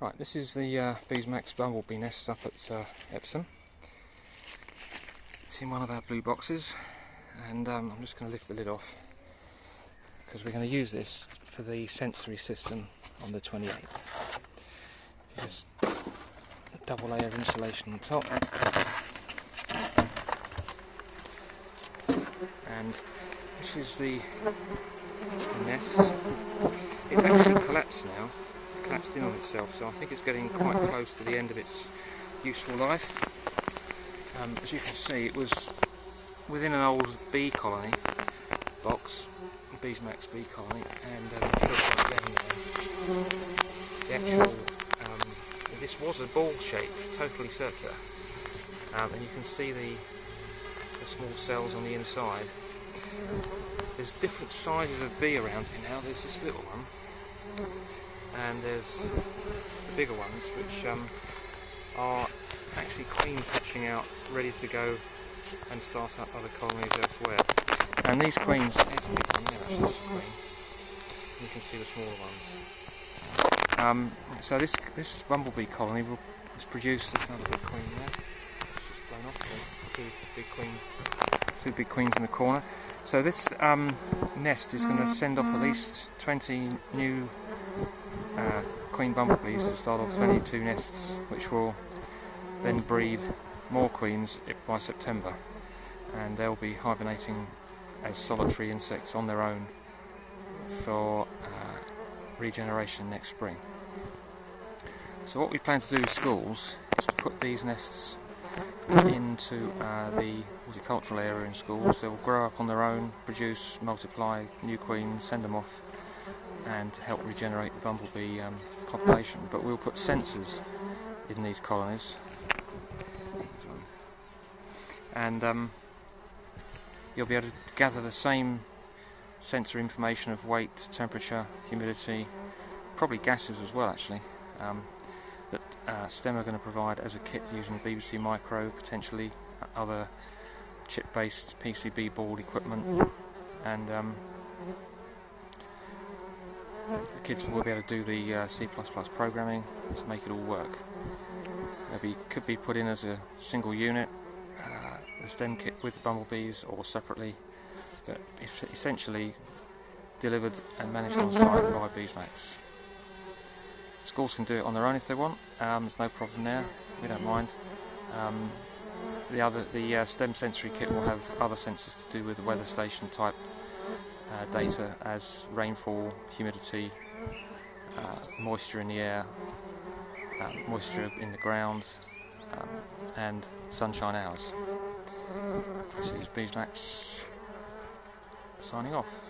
Right, this is the uh, Beesmax bumblebee nest up at uh, Epsom. It's in one of our blue boxes, and um, I'm just going to lift the lid off because we're going to use this for the sensory system on the 28th. Just double layer of insulation on top, and this is the nest. It's actually collapsed now collapsed in on itself, so I think it's getting quite close to the end of its useful life. Um, as you can see, it was within an old bee colony box, Beesmax bee colony, and um, the actual, um, this was a ball shape, totally circular, um, and you can see the, the small cells on the inside. There's different sizes of bee around here now. There's this little one, and there's the bigger ones which um, are actually queen hatching out ready to go and start up other colonies elsewhere. And these queens you can see the smaller ones. Um, so this this bumblebee colony will has produced another big queen there. Just blown off two big queens. Two big queens in the corner. So this um, nest is going to send off at least 20 new uh, queen bumblebees to start off 22 nests which will then breed more queens by September and they'll be hibernating as solitary insects on their own for uh, regeneration next spring. So what we plan to do in schools is to put these nests into uh, the horticultural area in schools. They'll grow up on their own, produce, multiply new queens, send them off and help regenerate the bumblebee um, population. But we'll put sensors in these colonies, and um, you'll be able to gather the same sensor information of weight, temperature, humidity, probably gases as well actually, um, that uh, STEM are going to provide as a kit using the BBC Micro, potentially other chip-based PCB board equipment, and um, the kids will be able to do the uh, C++ programming to make it all work. Maybe could be put in as a single unit, uh, the STEM kit with the bumblebees or separately, but essentially delivered and managed on site by Beesmax. Schools can do it on their own if they want, um, there's no problem there, we don't mind. Um, the other, the uh, STEM sensory kit will have other sensors to do with the weather station type uh, data as rainfall, humidity, uh, moisture in the air, uh, moisture in the ground, um, and sunshine hours. This is Beesmax signing off.